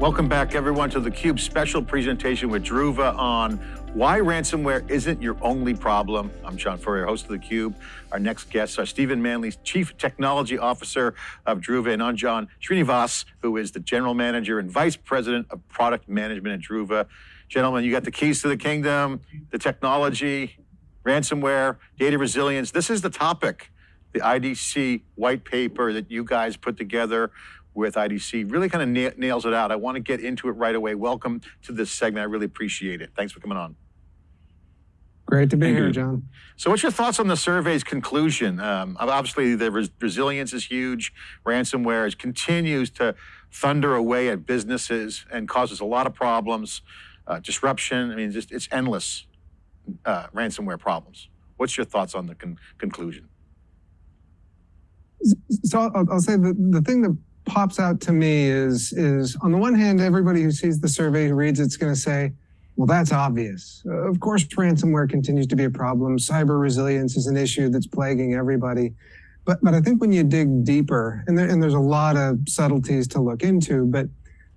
Welcome back, everyone, to the Cube special presentation with Druva on why ransomware isn't your only problem. I'm John Furrier, host of the Cube. Our next guests are Stephen Manley, Chief Technology Officer of Druva, and Anjan Srinivas, who is the General Manager and Vice President of Product Management at Druva. Gentlemen, you got the keys to the kingdom, the technology, ransomware, data resilience. This is the topic, the IDC white paper that you guys put together with IDC really kind of na nails it out. I want to get into it right away. Welcome to this segment. I really appreciate it. Thanks for coming on. Great to be Thank here, you. John. So what's your thoughts on the survey's conclusion? Um, obviously, the res resilience is huge. Ransomware is, continues to thunder away at businesses and causes a lot of problems, uh, disruption. I mean, just, it's endless uh, ransomware problems. What's your thoughts on the con conclusion? So I'll, I'll say the, the thing that pops out to me is, is on the one hand, everybody who sees the survey, who reads it's going to say, well, that's obvious. Uh, of course, ransomware continues to be a problem. Cyber resilience is an issue that's plaguing everybody. But, but I think when you dig deeper, and, there, and there's a lot of subtleties to look into, but,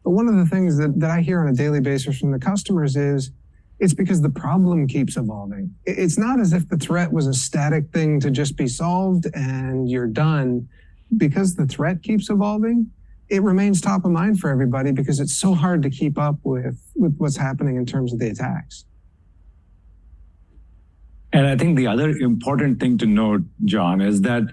but one of the things that, that I hear on a daily basis from the customers is, it's because the problem keeps evolving. It's not as if the threat was a static thing to just be solved and you're done because the threat keeps evolving, it remains top of mind for everybody because it's so hard to keep up with, with what's happening in terms of the attacks. And I think the other important thing to note, John, is that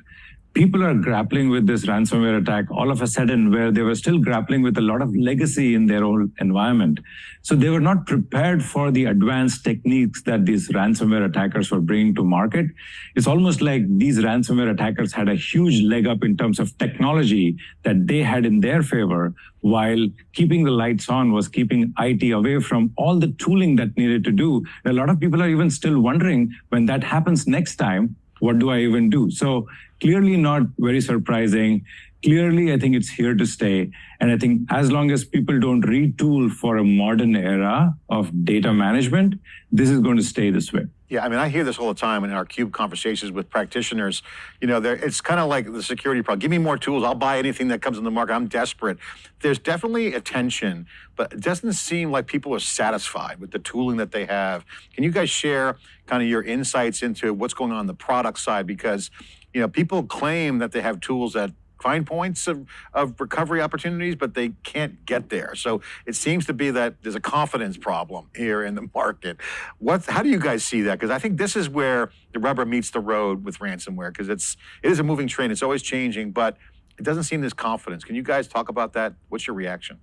people are grappling with this ransomware attack all of a sudden where they were still grappling with a lot of legacy in their old environment. So they were not prepared for the advanced techniques that these ransomware attackers were bringing to market. It's almost like these ransomware attackers had a huge leg up in terms of technology that they had in their favor, while keeping the lights on was keeping IT away from all the tooling that needed to do. A lot of people are even still wondering when that happens next time, what do I even do? So clearly not very surprising. Clearly, I think it's here to stay. And I think as long as people don't retool for a modern era of data management, this is going to stay this way. Yeah, I mean, I hear this all the time in our CUBE conversations with practitioners. You know, it's kind of like the security problem. Give me more tools. I'll buy anything that comes in the market. I'm desperate. There's definitely attention, but it doesn't seem like people are satisfied with the tooling that they have. Can you guys share kind of your insights into what's going on, on the product side? Because, you know, people claim that they have tools that find points of, of recovery opportunities, but they can't get there. So it seems to be that there's a confidence problem here in the market. What, how do you guys see that? Because I think this is where the rubber meets the road with ransomware, because it's it is a moving train. It's always changing, but it doesn't seem this confidence. Can you guys talk about that? What's your reaction?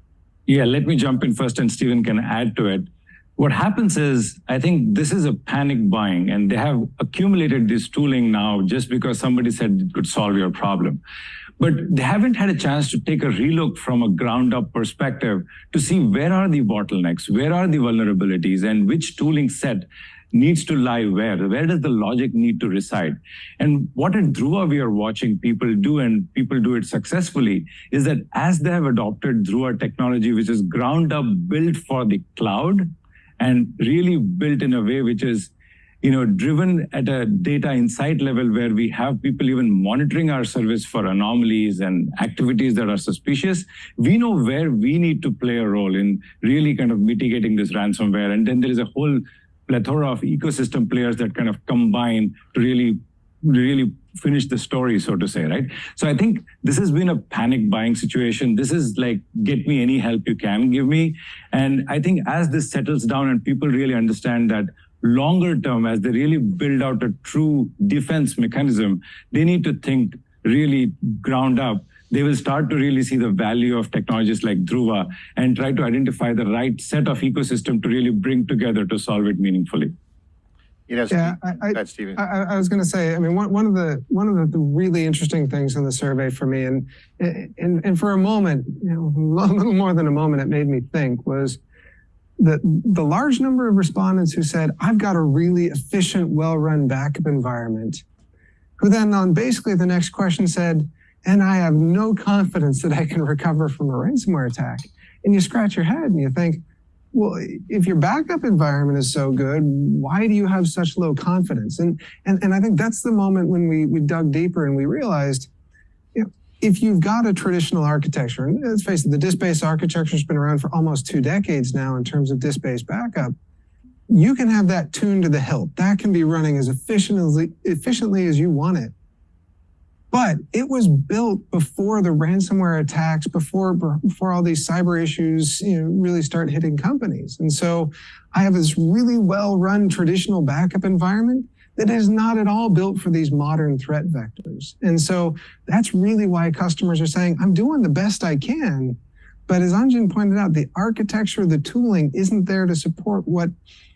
Yeah, let me jump in first, and Stephen can add to it. What happens is, I think this is a panic buying, and they have accumulated this tooling now just because somebody said it could solve your problem but they haven't had a chance to take a relook from a ground up perspective to see where are the bottlenecks, where are the vulnerabilities, and which tooling set needs to lie where? Where does the logic need to reside? And what at Druva we are watching people do, and people do it successfully, is that as they have adopted Druva technology, which is ground up built for the cloud, and really built in a way which is you know, driven at a data insight level where we have people even monitoring our service for anomalies and activities that are suspicious, we know where we need to play a role in really kind of mitigating this ransomware. And then there is a whole plethora of ecosystem players that kind of combine to really, really finish the story, so to say, right? So I think this has been a panic buying situation. This is like, get me any help you can give me. And I think as this settles down and people really understand that longer term, as they really build out a true defense mechanism, they need to think really ground up. They will start to really see the value of technologies like Druva and try to identify the right set of ecosystem to really bring together to solve it meaningfully. You know, yeah, I, I, I, I, was going to say, I mean, one, one of the one of the really interesting things in the survey for me, and and and for a moment, you know, a little more than a moment, it made me think was the, the large number of respondents who said, I've got a really efficient, well-run backup environment, who then on basically the next question said, and I have no confidence that I can recover from a ransomware attack. And you scratch your head and you think, well, if your backup environment is so good, why do you have such low confidence? And, and, and I think that's the moment when we, we dug deeper and we realized, if you've got a traditional architecture, and let's face it, the disk-based architecture has been around for almost two decades now in terms of disk-based backup, you can have that tuned to the hilt. That can be running as efficiently, efficiently as you want it. But it was built before the ransomware attacks, before before all these cyber issues you know, really start hitting companies. And so I have this really well-run traditional backup environment that is not at all built for these modern threat vectors. And so that's really why customers are saying, I'm doing the best I can. But as Anjan pointed out, the architecture, the tooling isn't there to support what,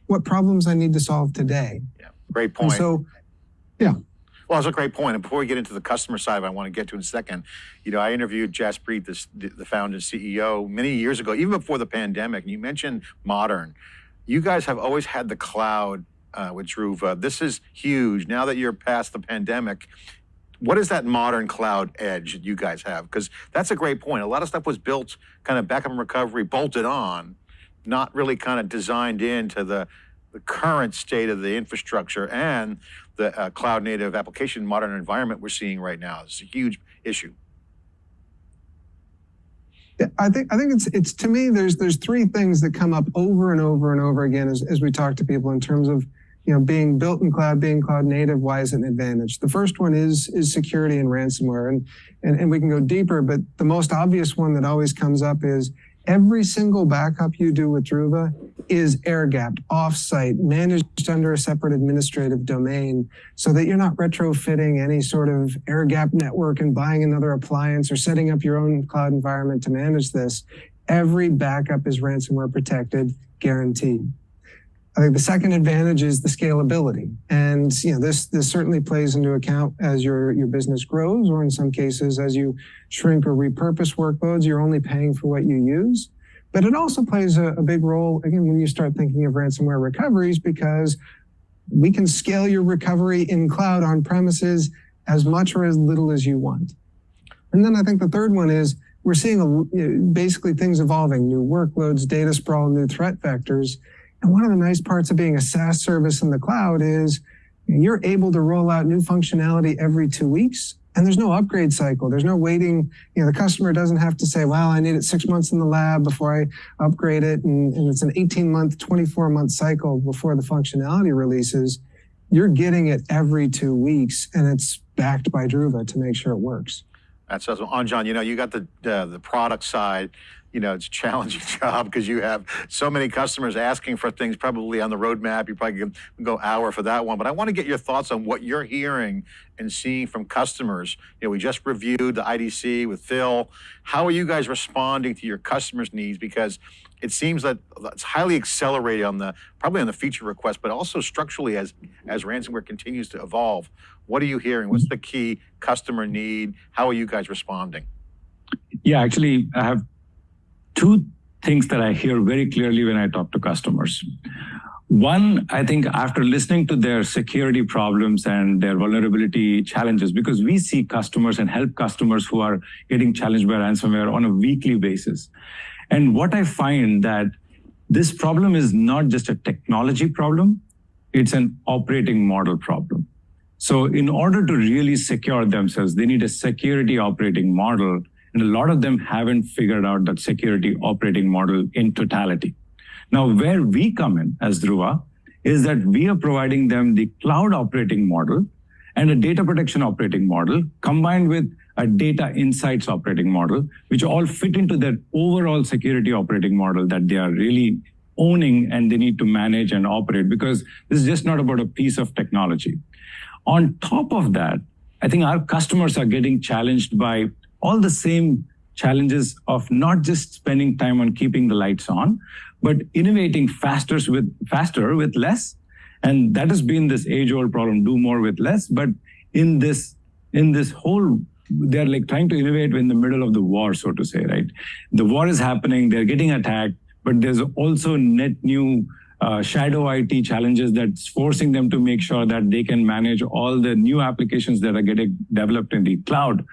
what problems I need to solve today. Yeah, great point. And so, yeah. Well, that's a great point. And before we get into the customer side, I want to get to in a second. You know, I interviewed Jaspreet, the, the founder and CEO, many years ago, even before the pandemic. And you mentioned modern. You guys have always had the cloud uh, with Druva. This is huge. Now that you're past the pandemic, what is that modern cloud edge that you guys have? Because that's a great point. A lot of stuff was built kind of backup and recovery, bolted on, not really kind of designed into the, the current state of the infrastructure and the uh, cloud native application modern environment we're seeing right now. It's a huge issue. I think I think it's it's to me there's there's three things that come up over and over and over again as, as we talk to people in terms of you know, being built in cloud, being cloud native, why is it an advantage? The first one is is security and ransomware. And, and, and we can go deeper, but the most obvious one that always comes up is every single backup you do with Druva is air-gapped, off-site, managed under a separate administrative domain so that you're not retrofitting any sort of air-gap network and buying another appliance or setting up your own cloud environment to manage this. Every backup is ransomware protected, guaranteed. I think the second advantage is the scalability. And you know, this this certainly plays into account as your, your business grows, or in some cases, as you shrink or repurpose workloads, you're only paying for what you use. But it also plays a, a big role, again, when you start thinking of ransomware recoveries, because we can scale your recovery in cloud on premises as much or as little as you want. And then I think the third one is we're seeing a, basically things evolving, new workloads, data sprawl, new threat vectors. And one of the nice parts of being a SaaS service in the cloud is you're able to roll out new functionality every two weeks and there's no upgrade cycle. There's no waiting. You know, the customer doesn't have to say, well, I need it six months in the lab before I upgrade it. And, and it's an 18 month, 24 month cycle before the functionality releases. You're getting it every two weeks and it's backed by Druva to make sure it works. That's awesome. Anjan, you know, you got the, uh, the product side you know, it's a challenging job because you have so many customers asking for things probably on the roadmap. You probably can go hour for that one. But I want to get your thoughts on what you're hearing and seeing from customers. You know, we just reviewed the IDC with Phil. How are you guys responding to your customers' needs? Because it seems that it's highly accelerated on the probably on the feature request, but also structurally as as ransomware continues to evolve. What are you hearing? What's the key customer need? How are you guys responding? Yeah, actually, I have two things that I hear very clearly when I talk to customers. One, I think after listening to their security problems and their vulnerability challenges, because we see customers and help customers who are getting challenged by ransomware on a weekly basis. And what I find that this problem is not just a technology problem, it's an operating model problem. So in order to really secure themselves, they need a security operating model and a lot of them haven't figured out that security operating model in totality. Now, where we come in as Druva is that we are providing them the cloud operating model and a data protection operating model combined with a data insights operating model, which all fit into their overall security operating model that they are really owning and they need to manage and operate because this is just not about a piece of technology. On top of that, I think our customers are getting challenged by all the same challenges of not just spending time on keeping the lights on, but innovating faster with faster with less. And that has been this age-old problem: do more with less. But in this in this whole, they're like trying to innovate in the middle of the war, so to say, right? The war is happening; they're getting attacked, but there's also net new uh, shadow IT challenges that's forcing them to make sure that they can manage all the new applications that are getting developed in the cloud.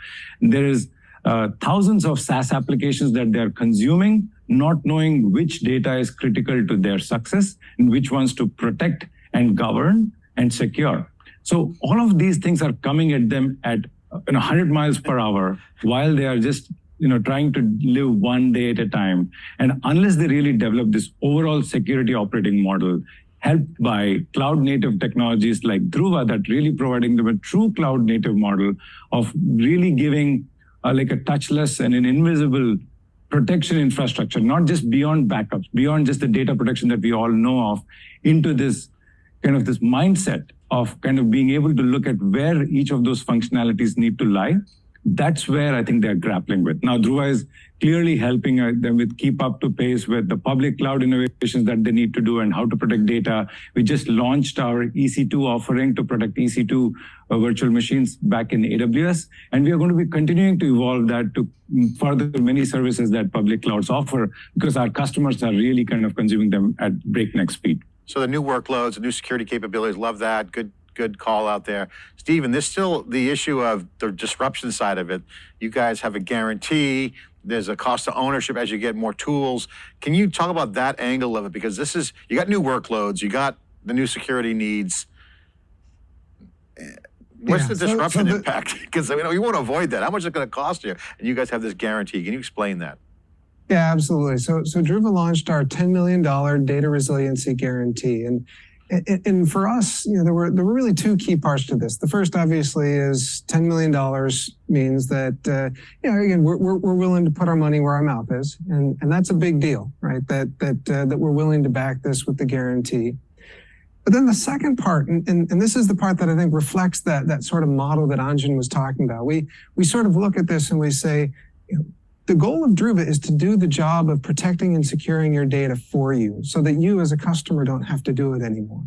There is uh, thousands of SaaS applications that they're consuming, not knowing which data is critical to their success and which ones to protect and govern and secure. So all of these things are coming at them at you know, 100 miles per hour while they are just you know trying to live one day at a time and unless they really develop this overall security operating model helped by cloud native technologies like Druva that really providing them a true cloud native model of really giving uh, like a touchless and an invisible protection infrastructure, not just beyond backups, beyond just the data protection that we all know of, into this kind of this mindset of kind of being able to look at where each of those functionalities need to lie that's where I think they're grappling with. Now, Druva is clearly helping uh, them with keep up to pace with the public cloud innovations that they need to do and how to protect data. We just launched our EC2 offering to protect EC2 uh, virtual machines back in AWS. And we are going to be continuing to evolve that to further many services that public clouds offer because our customers are really kind of consuming them at breakneck speed. So the new workloads, the new security capabilities, love that. Good good call out there. Stephen, there's still the issue of the disruption side of it. You guys have a guarantee. There's a cost of ownership as you get more tools. Can you talk about that angle of it? Because this is, you got new workloads, you got the new security needs. What's Yeah, the so- disruption so the- impact? Because you know you want to avoid that. How much is it going to cost you? And you guys have this guarantee. Can you explain that? Yeah, absolutely. So, so Druva launched our $10 million data resiliency guarantee. And, and, and for us, you know, there were, there were really two key parts to this. The first, obviously, is $10 million means that, uh, you know, again, we're, we're, we're willing to put our money where our mouth is. And, and that's a big deal, right? That, that, uh, that we're willing to back this with the guarantee. But then the second part, and, and, and this is the part that I think reflects that, that sort of model that Anjan was talking about. We, we sort of look at this and we say, you know, the goal of Druva is to do the job of protecting and securing your data for you so that you as a customer don't have to do it anymore.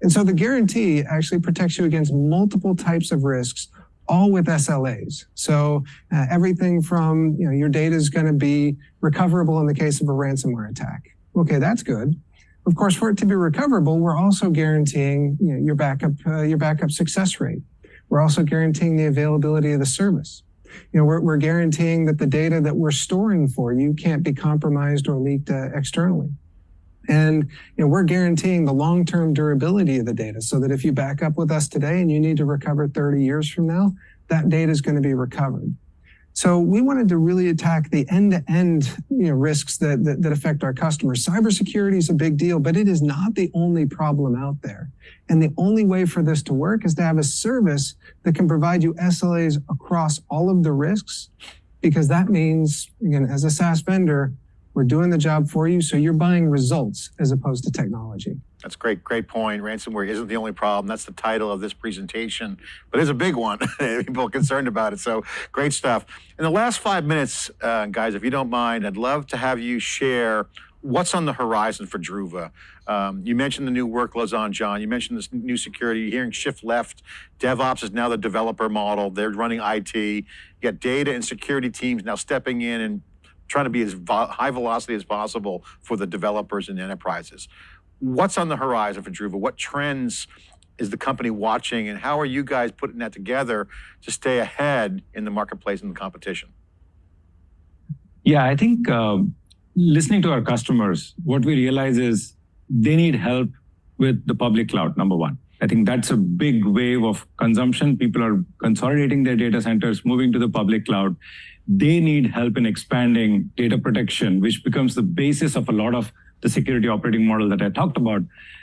And so the guarantee actually protects you against multiple types of risks, all with SLAs. So uh, everything from, you know, your data is going to be recoverable in the case of a ransomware attack. Okay, that's good. Of course, for it to be recoverable, we're also guaranteeing you know, your backup, uh, your backup success rate. We're also guaranteeing the availability of the service you know, we're, we're guaranteeing that the data that we're storing for you can't be compromised or leaked uh, externally. And you know, we're guaranteeing the long-term durability of the data so that if you back up with us today and you need to recover 30 years from now, that data is going to be recovered. So we wanted to really attack the end-to-end you know, risks that, that, that affect our customers. Cybersecurity is a big deal, but it is not the only problem out there. And the only way for this to work is to have a service that can provide you SLAs across all of the risks, because that means, again, as a SaaS vendor, we're doing the job for you, so you're buying results as opposed to technology. That's great, great point. Ransomware isn't the only problem. That's the title of this presentation, but it's a big one. People are concerned about it. So great stuff. In the last five minutes, uh, guys, if you don't mind, I'd love to have you share what's on the horizon for Druva. Um, you mentioned the new workloads Anjan. You mentioned this new security. You're hearing shift left. DevOps is now the developer model. They're running IT. You got data and security teams now stepping in and trying to be as vo- high velocity as possible for the developers and enterprises. What's on the horizon for Druva? What trends is the company watching, and how are you guys putting that together to stay ahead in the marketplace and the competition? Yeah, I think uh, listening to our customers, what we realize is they need help with the public cloud, number one. I think that's a big wave of consumption. People are consolidating their data centers, moving to the public cloud. They need help in expanding data protection, which becomes the basis of a lot of the security operating model that I talked about.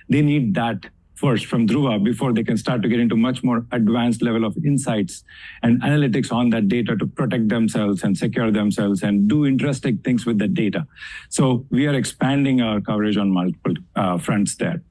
They need that first from Druva before they can start to get into much more advanced level of insights and analytics on that data to protect themselves and secure themselves and do interesting things with the data. So we are expanding our coverage on multiple uh, fronts there.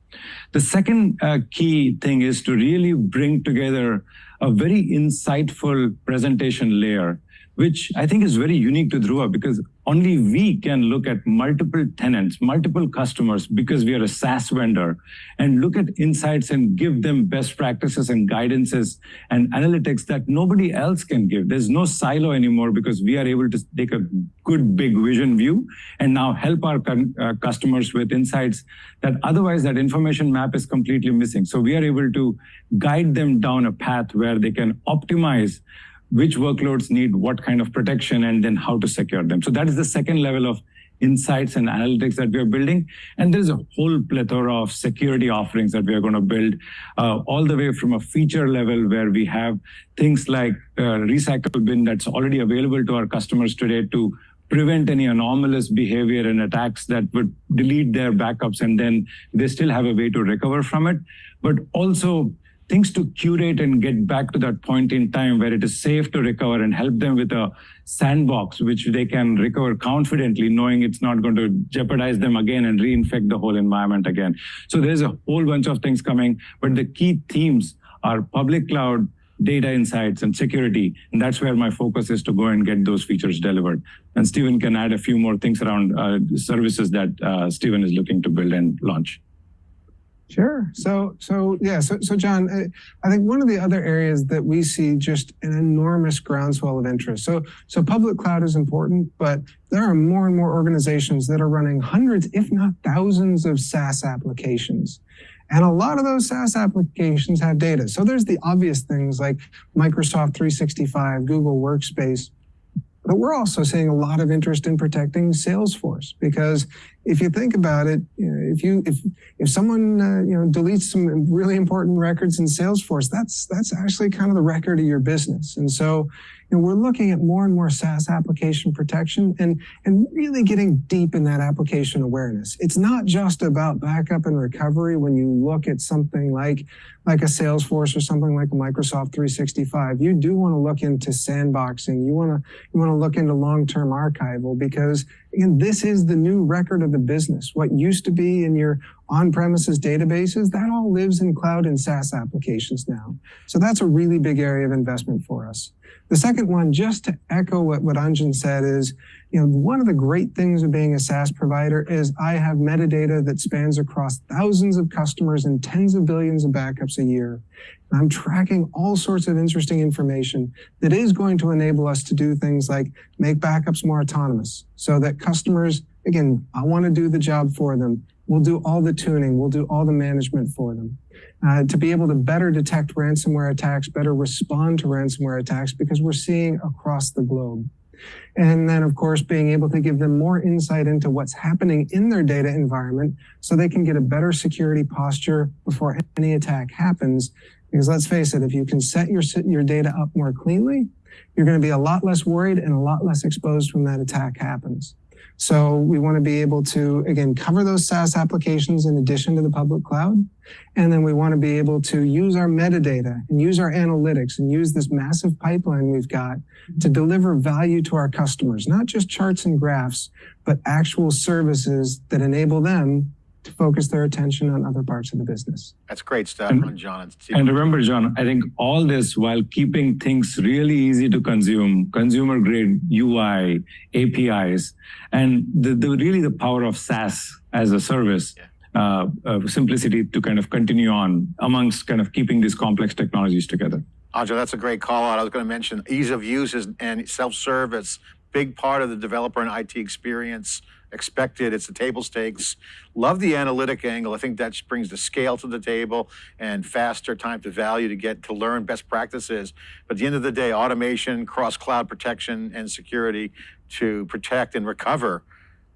The second uh, key thing is to really bring together a very insightful presentation layer which I think is very unique to Druva because only we can look at multiple tenants, multiple customers, because we are a SaaS vendor, and look at insights and give them best practices and guidances and analytics that nobody else can give. There's no silo anymore because we are able to take a good big vision view and now help our uh, customers with insights that otherwise that information map is completely missing. So we are able to guide them down a path where they can optimize which workloads need what kind of protection and then how to secure them. So that is the second level of insights and analytics that we are building. And there's a whole plethora of security offerings that we are going to build, uh, all the way from a feature level where we have things like uh, recycle bin that's already available to our customers today to prevent any anomalous behavior and attacks that would delete their backups and then they still have a way to recover from it. But also things to curate and get back to that point in time where it is safe to recover and help them with a sandbox which they can recover confidently knowing it's not going to jeopardize them again and reinfect the whole environment again. So there's a whole bunch of things coming but the key themes are public cloud data insights and security. And that's where my focus is to go and get those features delivered. And stephen can add a few more things around uh, services that uh, stephen is looking to build and launch Sure. So, so yeah. So, so John, uh, I think one of the other areas that we see just an enormous groundswell of interest. So, so public cloud is important, but there are more and more organizations that are running hundreds, if not thousands, of SaaS applications. And a lot of those SaaS applications have data. So there's the obvious things like Microsoft 365, Google Workspace, but we're also seeing a lot of interest in protecting Salesforce because if you think about it, you know, if you if if someone uh, you know deletes some really important records in Salesforce, that's that's actually kind of the record of your business. And so you know, we're looking at more and more SaaS application protection and, and really getting deep in that application awareness. It's not just about backup and recovery when you look at something like, like a Salesforce or something like Microsoft 365. You do want to look into sandboxing. You want to, you want to look into long-term archival because again, this is the new record of the business. What used to be in your on-premises databases, that all lives in cloud and SaaS applications now. So that's a really big area of investment for us. The second one, just to echo what, what Anjan said is, you know, one of the great things of being a SaaS provider is I have metadata that spans across thousands of customers and tens of billions of backups a year. And I'm tracking all sorts of interesting information that is going to enable us to do things like make backups more autonomous so that customers, again, I want to do the job for them. We'll do all the tuning. We'll do all the management for them uh, to be able to better detect ransomware attacks, better respond to ransomware attacks because we're seeing across the globe. And then, of course, being able to give them more insight into what's happening in their data environment so they can get a better security posture before any attack happens. Because let's face it, if you can set your, your data up more cleanly, you're going to be a lot less worried and a lot less exposed when that attack happens. So we want to be able to, again, cover those SaaS applications in addition to the public cloud. And then we want to be able to use our metadata and use our analytics and use this massive pipeline we've got to deliver value to our customers, not just charts and graphs, but actual services that enable them to focus their attention on other parts of the business. That's great stuff and, John. And, and remember, John, I think all this while keeping things really easy to consume, consumer grade UI, APIs, and the, the really the power of SaaS as a service. Yeah. Uh, uh, simplicity to kind of continue on amongst kind of keeping these complex technologies together. Audra, that's a great call out. I was going to mention ease of use and self-service, big part of the developer and IT experience expected. It's the table stakes. Love the analytic angle. I think that brings the scale to the table and faster time to value to get to learn best practices. But at the end of the day, automation, cross-cloud protection, and security to protect and recover.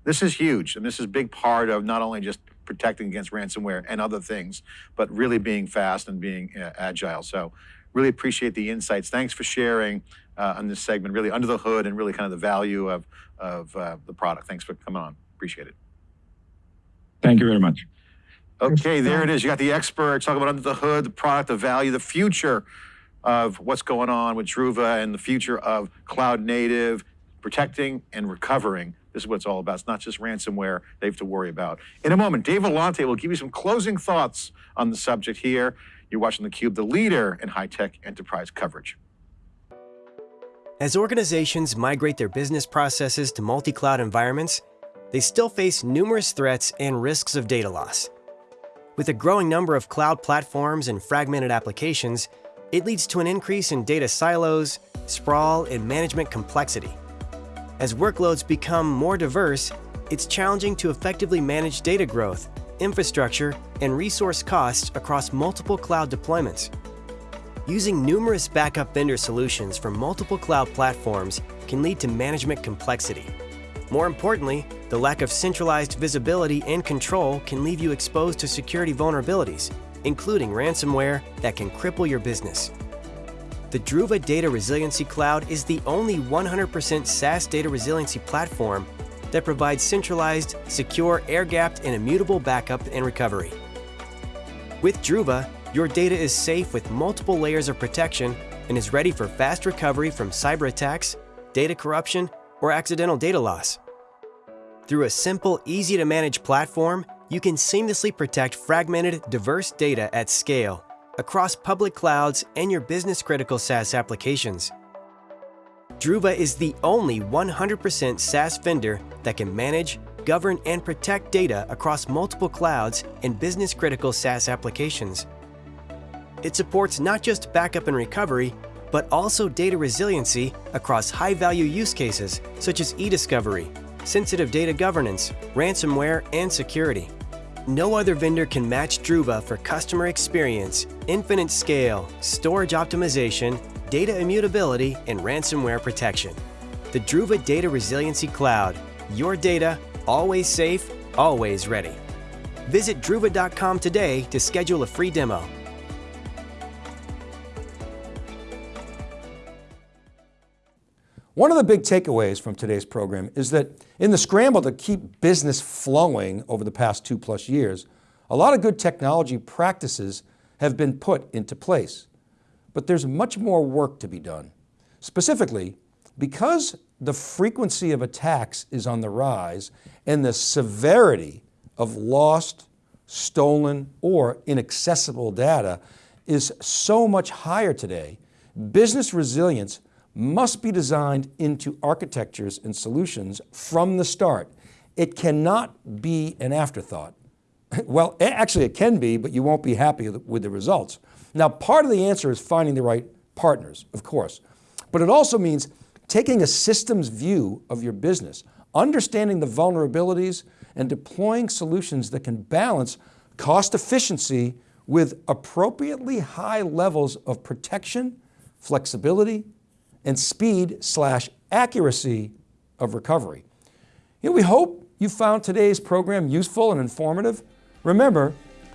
This is huge, and this is a big part of not only just protecting against ransomware and other things, but really being fast and being uh, agile. So really appreciate the insights. Thanks for sharing on this segment, really under the hood and really kind of the value of, of uh, the product. Thanks for coming on. Appreciate it. Thank you very much. Okay, there it is. You got the experts talking about under the hood, the product, the value, the future of what's going on with Druva and the future of cloud native, protecting and recovering. This is what it's all about. It's not just ransomware they have to worry about. In a moment, Dave Vellante will give you some closing thoughts on the subject here. You're watching theCUBE, the leader in high-tech enterprise coverage. As organizations migrate their business processes to multi-cloud environments, they still face numerous threats and risks of data loss. With a growing number of cloud platforms and fragmented applications, it leads to an increase in data silos, sprawl, and management complexity. As workloads become more diverse, it's challenging to effectively manage data growth, infrastructure, and resource costs across multiple cloud deployments. Using numerous backup vendor solutions from multiple cloud platforms can lead to management complexity. More importantly, the lack of centralized visibility and control can leave you exposed to security vulnerabilities, including ransomware that can cripple your business. The Druva Data Resiliency Cloud is the only 100% SaaS data resiliency platform that provides centralized, secure, air-gapped, and immutable backup and recovery. With Druva, your data is safe with multiple layers of protection and is ready for fast recovery from cyber attacks, data corruption, or accidental data loss. Through a simple, easy-to-manage platform, you can seamlessly protect fragmented, diverse data at scale across public clouds and your business-critical SaaS applications. Druva is the only 100% SaaS vendor that can manage, govern, and protect data across multiple clouds and business-critical SaaS applications. It supports not just backup and recovery, but also data resiliency across high-value use cases such as e-discovery, sensitive data governance, ransomware, and security. No other vendor can match Druva for customer experience, infinite scale, storage optimization, data immutability, and ransomware protection. The Druva Data Resiliency Cloud. Your data, always safe, always ready. Visit druva.com today to schedule a free demo. One of the big takeaways from today's program is that in the scramble to keep business flowing over the past two plus years, a lot of good technology practices have been put into place. But there's much more work to be done. Specifically, because the frequency of attacks is on the rise and the severity of lost, stolen, or inaccessible data is so much higher today, business resilience must be designed into architectures and solutions from the start. It cannot be an afterthought. Well, actually it can be, but you won't be happy with the results. Now, part of the answer is finding the right partners, of course, but it also means taking a systems view of your business, understanding the vulnerabilities and deploying solutions that can balance cost efficiency with appropriately high levels of protection, flexibility, and speed slash accuracy of recovery. You know, we hope you found today's program useful and informative. Remember,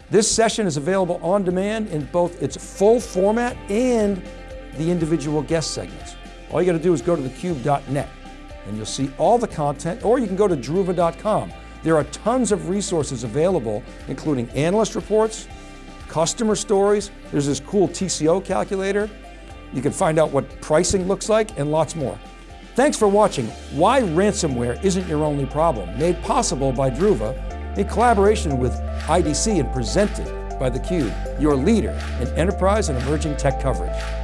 this session is available on demand in both its full format and the individual guest segments. All you got to do is go to thecube.net and you'll see all the content, or you can go to druva.com. There are tons of resources available, including analyst reports, customer stories, there's this cool TCO calculator, you can find out what pricing looks like and lots more. Thanks for watching Why Ransomware Isn't Your Only Problem, made possible by Druva in collaboration with IDC and presented by theCUBE, your leader in enterprise and emerging tech coverage.